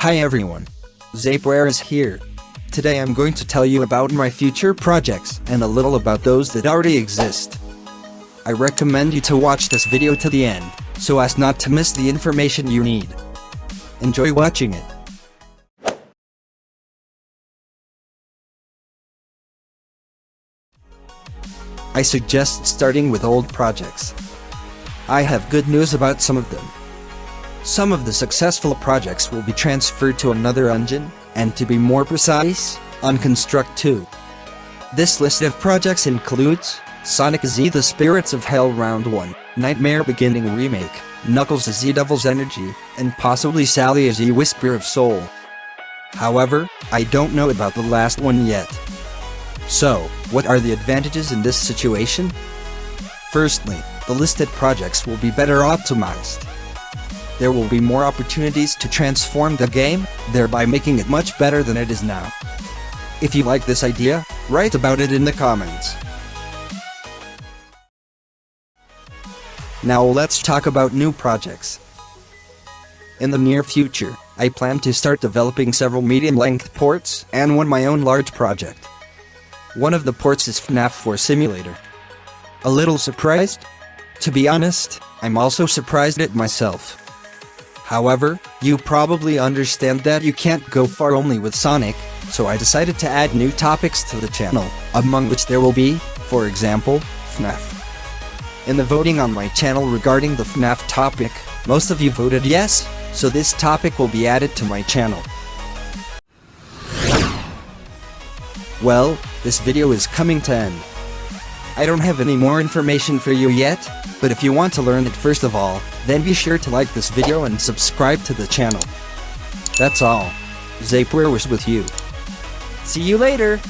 Hi everyone. Zapeware is here. Today I'm going to tell you about my future projects and a little about those that already exist. I recommend you to watch this video to the end, so as not to miss the information you need. Enjoy watching it. I suggest starting with old projects. I have good news about some of them. Some of the successful projects will be transferred to another engine, and to be more precise, on Construct 2. This list of projects includes Sonic Z The Spirits of Hell Round 1, Nightmare Beginning Remake, Knuckles Z Devil's Energy, and possibly Sally Z Whisper of Soul. However, I don't know about the last one yet. So, what are the advantages in this situation? Firstly, the listed projects will be better optimized. There will be more opportunities to transform the game, thereby making it much better than it is now. If you like this idea, write about it in the comments. Now let's talk about new projects. In the near future, I plan to start developing several medium-length ports and one my own large project. One of the ports is FNAF 4 Simulator. A little surprised? To be honest, I'm also surprised at myself. However, you probably understand that you can't go far only with Sonic, so I decided to add new topics to the channel, among which there will be, for example, FNAF. In the voting on my channel regarding the FNAF topic, most of you voted yes, so this topic will be added to my channel. Well, this video is coming to end. I don't have any more information for you yet, but if you want to learn it first of all, then be sure to like this video and subscribe to the channel. That's all. Zapeware was with you. See you later!